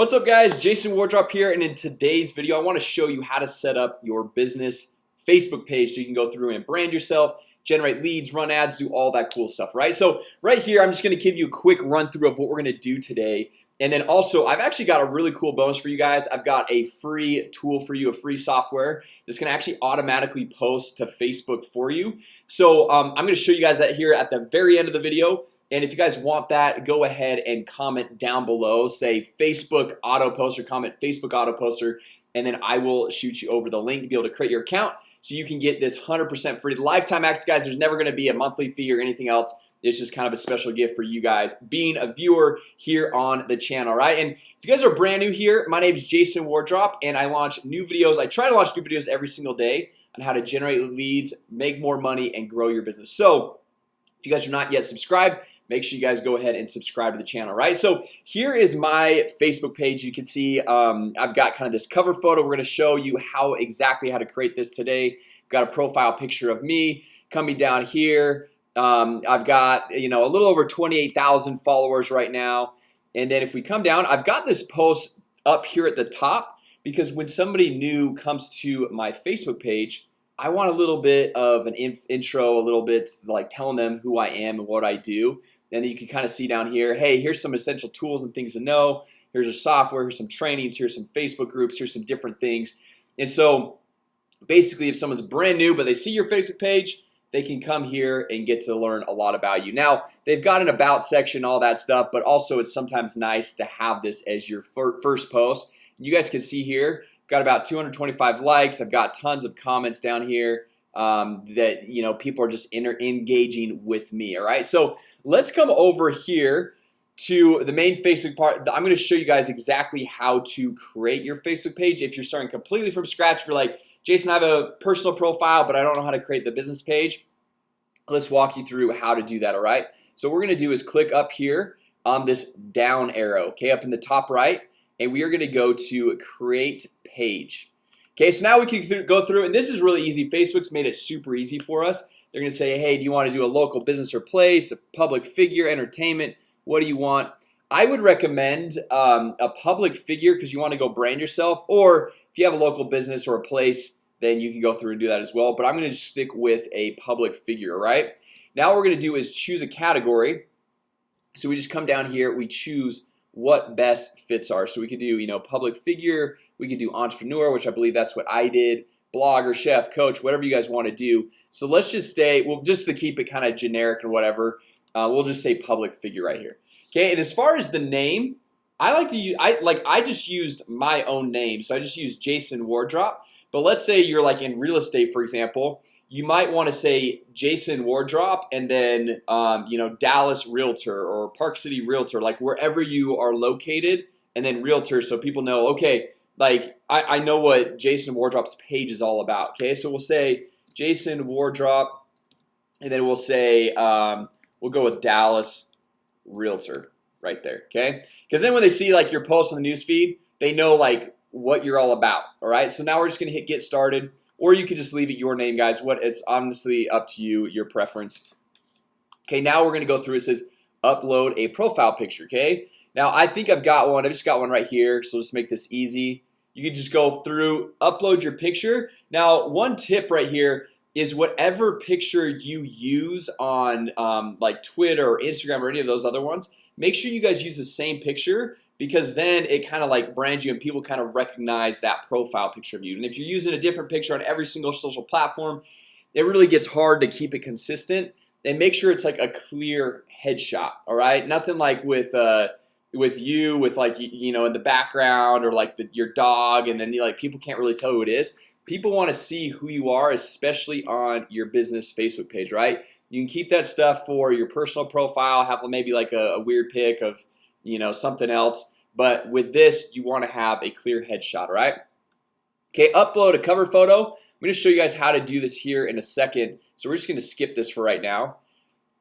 What's up guys? Jason Wardrop here and in today's video I want to show you how to set up your business Facebook page so you can go through and brand yourself generate leads run ads do all that cool stuff right? So right here I'm just gonna give you a quick run through of what we're gonna do today. And then also I've actually got a really cool bonus for you guys. I've got a free tool for you a free software that's gonna actually automatically post to Facebook for you. So um, I'm gonna show you guys that here at the very end of the video and if you guys want that go ahead and comment down below. Say Facebook auto poster comment Facebook auto poster and then I will shoot you over the link to be able to create your account so you can get this 100% free. Lifetime access guys There's never going to be a monthly fee or anything else. It's just kind of a special gift for you guys being a viewer here on the channel right? And if you guys are brand new here my name is Jason Wardrop and I launch new videos. I try to launch new videos every single day on how to generate leads make more money and grow your business. So if you guys are not yet subscribed make sure you guys go ahead and subscribe to the channel right? So here is my Facebook page. You can see um, I've got kind of this cover photo. We're gonna show you how exactly how to create this today. Got a profile picture of me coming down here. Um, I've got you know a little over 28,000 followers right now. And then if we come down I've got this post up here at the top because when somebody new comes to my Facebook page I want a little bit of an intro a little bit like telling them who I am and what I do and you can kind of see down here Hey, here's some essential tools and things to know. Here's your software here's some trainings Here's some Facebook groups Here's some different things. And so Basically if someone's brand new, but they see your Facebook page they can come here and get to learn a lot about you. Now They've got an about section all that stuff But also it's sometimes nice to have this as your first post. You guys can see here got about 225 likes. I've got tons of comments down here um, that you know people are just engaging with me all right? So let's come over here to the main Facebook part. I'm gonna show you guys exactly how to create your Facebook page. If you're starting completely from scratch for like Jason I have a personal profile, but I don't know how to create the business page Let's walk you through how to do that All right, so we're gonna do is click up here on this down arrow Okay up in the top right and we are gonna go to create page Okay, so now we can go through and this is really easy Facebook's made it super easy for us They're gonna say hey, do you want to do a local business or place a public figure entertainment? What do you want? I would recommend um, a public figure because you want to go brand yourself or if you have a local business or a place then you can go through and do that as well But I'm gonna just stick with a public figure, right? Now we're gonna do is choose a category So we just come down here we choose what best fits are so we could do you know public figure we could do entrepreneur which I believe that's what I did blogger chef coach whatever you guys want to do. So let's just stay well just to keep it kind of generic or whatever uh, we'll just say public figure right here. Okay and as far as the name I like to use I like I just used my own name. So I just used Jason Wardrop. But let's say you're like in real estate for example you might want to say Jason Wardrop and then um, you know Dallas Realtor or Park City Realtor like wherever you are located and then Realtor so people know okay like I, I know what Jason Wardrop's page is all about Okay, so we'll say Jason Wardrop and then we'll say um, we'll go with Dallas Realtor right there Okay, because then when they see like your post on the newsfeed they know like what you're all about All right, so now we're just gonna hit get started or you could just leave it your name guys. What it's honestly up to you your preference. Okay, now we're gonna go through it says upload a profile picture Okay, now I think I've got one. I just got one right here So let's make this easy. You can just go through upload your picture. Now one tip right here is whatever picture you use on um, like Twitter or Instagram or any of those other ones Make sure you guys use the same picture because then it kind of like brands you and people kind of recognize that profile picture of you. And if you're using a different picture on every single social platform it really gets hard to keep it consistent. And make sure it's like a clear headshot all right? Nothing like with uh with you with like you know in the background or like the, your dog and then you like people can't really tell who it is. People want to see who you are especially on your business Facebook page right? You can keep that stuff for your personal profile have maybe like a, a weird pic of you know something else. But with this you want to have a clear headshot right? Okay upload a cover photo. I'm gonna show you guys how to do this here in a second. So we're just gonna skip this for right now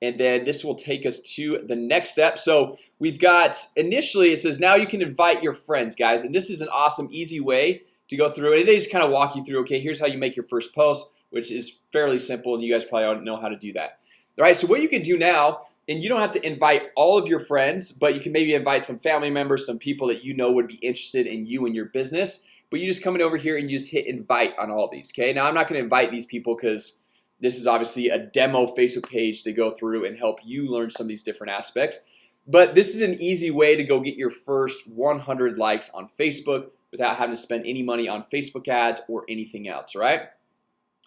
and then this will take us to the next step. So we've got initially it says now you can invite your friends guys and this is an awesome easy way to go through it. They just kind of walk you through okay here's how you make your first post which is fairly simple and you guys probably don't know how to do that. All right so what you can do now and you don't have to invite all of your friends But you can maybe invite some family members some people that you know would be interested in you and your business But you just come in over here and you just hit invite on all these Okay, now I'm not gonna invite these people because this is obviously a demo Facebook page to go through and help you learn some of these different aspects. But this is an easy way to go get your first 100 likes on Facebook without having to spend any money on Facebook ads or anything else, right?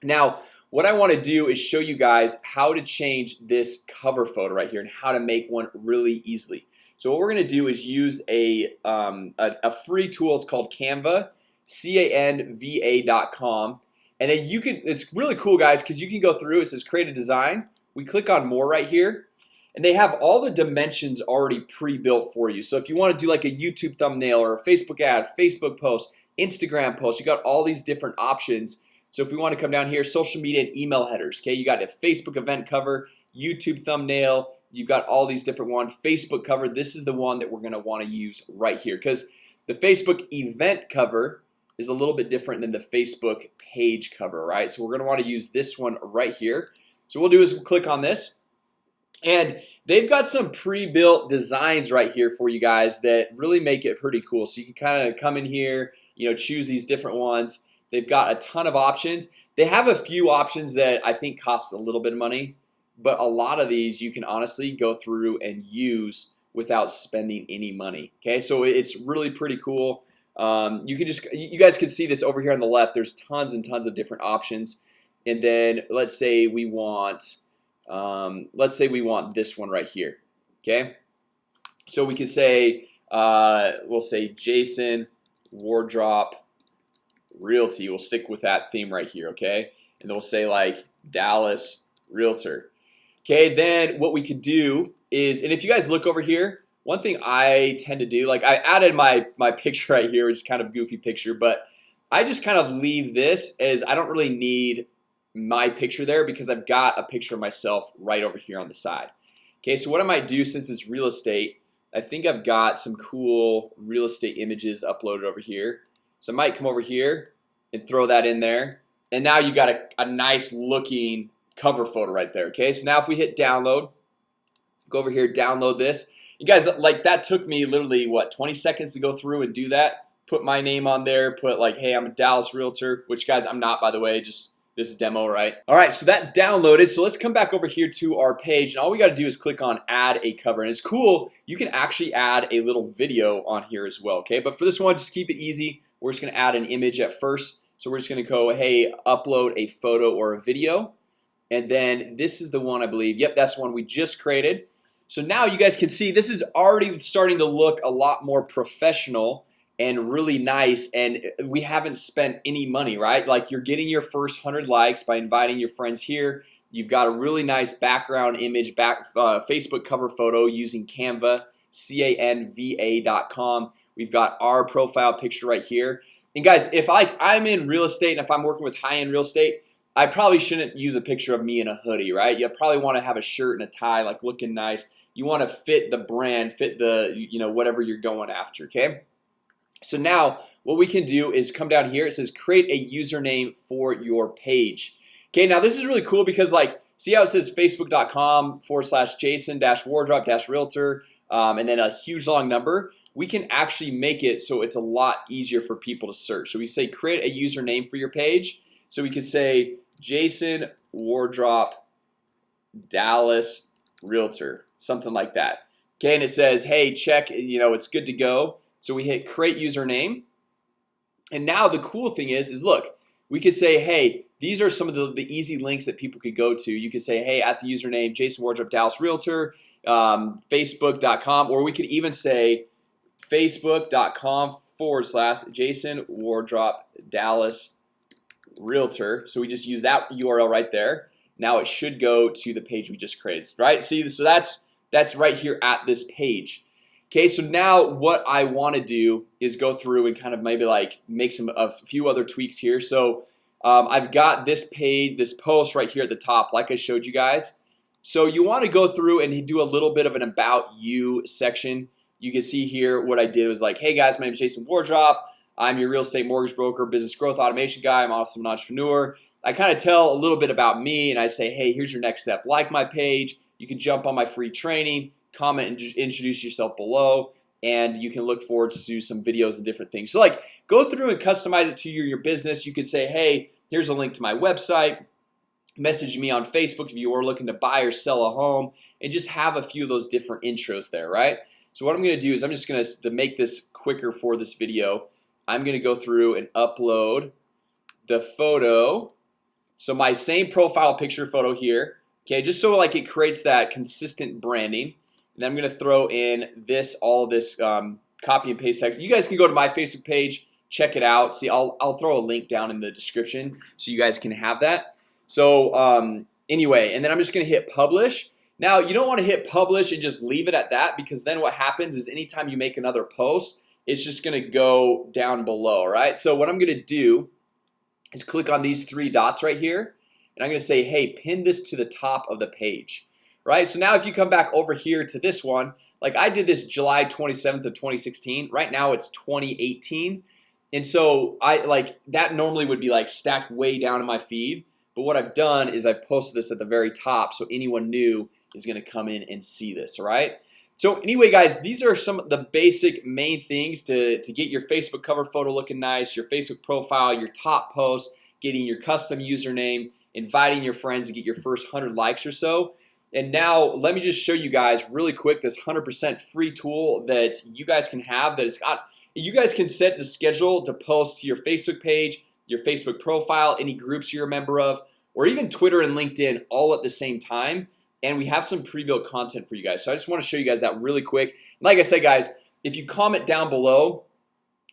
Now what I want to do is show you guys how to change this cover photo right here and how to make one really easily. So what we're gonna do is use a, um, a, a free tool It's called Canva canva.com and then you can it's really cool guys because you can go through it says create a design. We click on more right here and they have all the dimensions already pre-built for you. So if you want to do like a YouTube thumbnail or a Facebook ad Facebook post Instagram post you got all these different options. So if we want to come down here social media and email headers Okay, you got a Facebook event cover YouTube thumbnail You've got all these different ones Facebook cover. This is the one that we're gonna want to use right here because the Facebook event cover is a little bit different than the Facebook page cover right? So we're gonna want to use this one right here. So we'll do is we'll click on this and they've got some pre-built designs right here for you guys that really make it pretty cool. So you can kind of come in here you know choose these different ones. They've got a ton of options. They have a few options that I think costs a little bit of money But a lot of these you can honestly go through and use without spending any money Okay, so it's really pretty cool um, You can just you guys can see this over here on the left There's tons and tons of different options and then let's say we want um, Let's say we want this one right here. Okay, so we can say uh, we'll say Jason Wardrop Realty We'll stick with that theme right here. Okay, and they'll say like Dallas Realtor Okay, then what we could do is and if you guys look over here one thing I tend to do like I added my my picture right here which is kind of goofy picture but I just kind of leave this as I don't really need my picture there because I've got a picture of myself right over here on the side. Okay, so what I might do since it's real estate I think I've got some cool real estate images uploaded over here. So I might come over here and throw that in there. And now you got a, a nice looking cover photo right there Okay, so now if we hit download Go over here download this you guys like that took me literally what 20 seconds to go through and do that? Put my name on there put like hey I'm a Dallas realtor which guys I'm not by the way just this demo right? All right so that downloaded so let's come back over here to our page and all we got to do is click on add a cover and it's cool you can actually add a little video on here as well okay? But for this one just keep it easy we're just gonna add an image at first so we're just gonna go hey upload a photo or a video and then this is the one I believe yep that's the one we just created so now you guys can see this is already starting to look a lot more professional and really nice and we haven't spent any money right? Like you're getting your first hundred likes by inviting your friends here. You've got a really nice background image back uh, Facebook cover photo using Canva canva.com We've got our profile picture right here. And guys if I I'm in real estate and if I'm working with high-end real estate I probably shouldn't use a picture of me in a hoodie, right? You probably want to have a shirt and a tie like looking nice you want to fit the brand fit the you know whatever you're going after okay? So now what we can do is come down here it says create a username for your page. Okay, now this is really cool because like see how it says facebook.com forward slash Jason dash wardrop dash realtor um, and then a huge long number? We can actually make it so it's a lot easier for people to search. So we say create a username for your page. So we could say Jason Wardrop Dallas Realtor something like that. Okay, and it says hey check you know it's good to go. So we hit create username. And now the cool thing is is look we could say hey these are some of the, the easy links that people could go to. You could say hey at the username Jason Wardrop Dallas Realtor um, Facebook.com or we could even say Facebook.com forward slash Jason Wardrop Dallas Realtor. So we just use that URL right there. Now it should go to the page we just created right? See so that's that's right here at this page. Okay, so now what I want to do is go through and kind of maybe like make some a few other tweaks here. So um, I've got this page this post right here at the top like I showed you guys. So you want to go through and do a little bit of an about you section. You can see here what I did was like hey guys my name is Jason Wardrop. I'm your real estate mortgage broker business growth automation guy. I'm also an entrepreneur. I kind of tell a little bit about me and I say hey here's your next step. Like my page you can jump on my free training comment and introduce yourself below and you can look forward to some videos and different things. So like go through and customize it to your your business. You could say hey here's a link to my website. Message me on Facebook if you are looking to buy or sell a home and just have a few of those different intros there right? So what I'm gonna do is I'm just gonna to make this quicker for this video I'm gonna go through and upload the photo. So my same profile picture photo here Okay, just so like it creates that consistent branding and I'm gonna throw in this all this um, copy and paste text. You guys can go to my Facebook page check it out. See I'll, I'll throw a link down in the description so you guys can have that. So um, anyway and then I'm just gonna hit publish. Now you don't want to hit publish and just leave it at that because then what happens is anytime you make another post it's just gonna go down below right? So what I'm gonna do is click on these three dots right here and I'm gonna say hey pin this to the top of the page right? So now if you come back over here to this one like I did this July 27th of 2016 right now it's 2018 and so I like that normally would be like stacked way down in my feed. But what I've done is I posted this at the very top so anyone new is gonna come in and see this right? So anyway guys these are some of the basic main things to to get your Facebook cover photo looking nice your Facebook profile your top post getting your custom username inviting your friends to get your first 100 likes or so. And now let me just show you guys really quick this 100% free tool that you guys can have that has got you guys can set the schedule to post to your Facebook page your Facebook profile any groups you're a member of or even Twitter and LinkedIn all at the same time. And we have some pre-built content for you guys. So I just want to show you guys that really quick. Like I said guys if you comment down below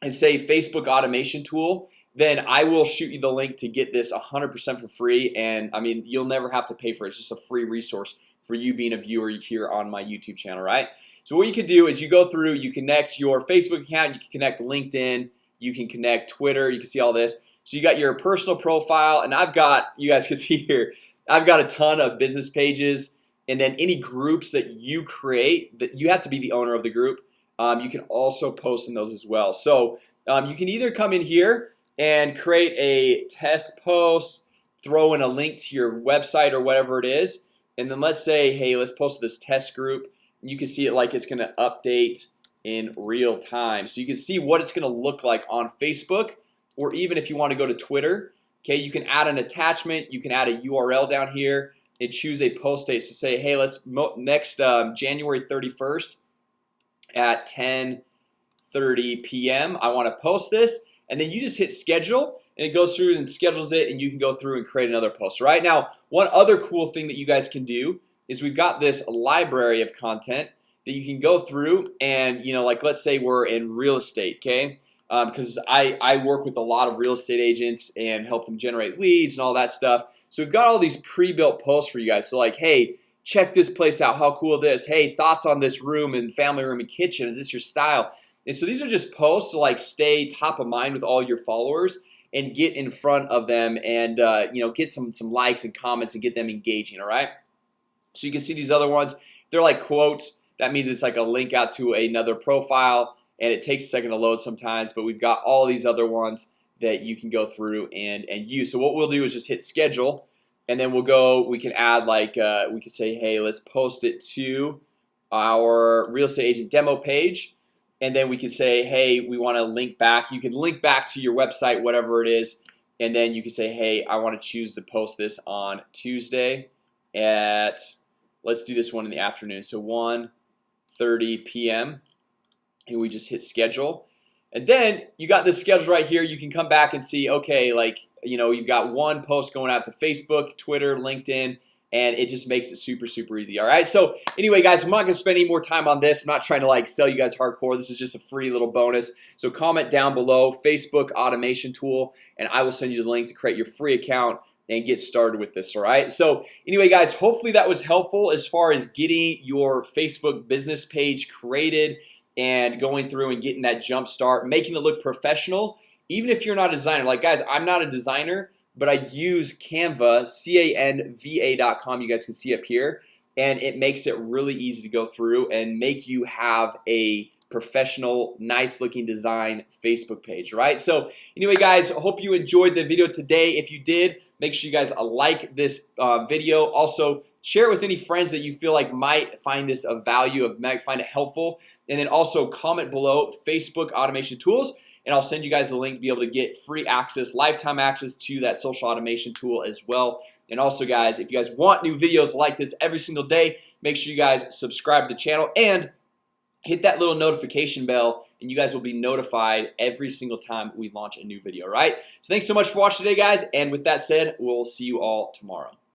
and say Facebook automation tool then I will shoot you the link to get this 100% for free and I mean you'll never have to pay for it. It's just a free resource for you being a viewer here on my YouTube channel, right? So what you can do is you go through you connect your Facebook account you can connect LinkedIn you can connect Twitter you can see all this so you got your personal profile and I've got you guys can see here I've got a ton of business pages and then any groups that you create that you have to be the owner of the group um, you can also post in those as well so um, you can either come in here and create a test post throw in a link to your website or whatever it is and then let's say hey let's post this test group. You can see it like it's gonna update in real time. So you can see what it's gonna look like on Facebook or even if you want to go to Twitter Okay, you can add an attachment. You can add a URL down here and choose a post date to so say hey let's next um, January 31st at 10 30 p.m. I want to post this and then you just hit schedule and it goes through and schedules it and you can go through and create another post. Right now one other cool thing that you guys can do is we've got this library of content that you can go through and you know like let's say we're in real estate okay? Because um, I, I work with a lot of real estate agents and help them generate leads and all that stuff. So we've got all these pre-built posts for you guys. So like hey check this place out. How cool this. Hey thoughts on this room and family room and kitchen. Is this your style and so these are just posts to like stay top of mind with all your followers and get in front of them and uh, you know get some some likes and comments and get them engaging all right? So you can see these other ones. They're like quotes. That means it's like a link out to another profile and it takes a second to load sometimes but we've got all these other ones that you can go through and and use. So what we'll do is just hit schedule and then we'll go we can add like uh, we can say hey let's post it to our real estate agent demo page and then we can say hey we want to link back. You can link back to your website whatever it is. And then you can say hey I want to choose to post this on Tuesday at let's do this one in the afternoon. So 1 30 p.m. and we just hit schedule. And then you got this schedule right here. You can come back and see okay like you know you've got one post going out to Facebook Twitter LinkedIn and it just makes it super super easy. All right so anyway guys I'm not gonna spend any more time on this. I'm not trying to like sell you guys hardcore. This is just a free little bonus. So comment down below Facebook automation tool and I will send you the link to create your free account and get started with this all right? So anyway guys hopefully that was helpful as far as getting your Facebook business page created and going through and getting that jump start making it look professional. Even if you're not a designer like guys I'm not a designer but I use Canva canva.com you guys can see up here and it makes it really easy to go through and make you have a professional nice looking design Facebook page right? So anyway guys hope you enjoyed the video today. If you did make sure you guys like this uh, video. Also share it with any friends that you feel like might find this of value of might find it helpful. And then also comment below Facebook automation tools and I'll send you guys the link to be able to get free access lifetime access to that social automation tool as well. And also guys if you guys want new videos like this every single day make sure you guys subscribe to the channel and hit that little notification bell and you guys will be notified every single time we launch a new video right? So thanks so much for watching today guys. And with that said we'll see you all tomorrow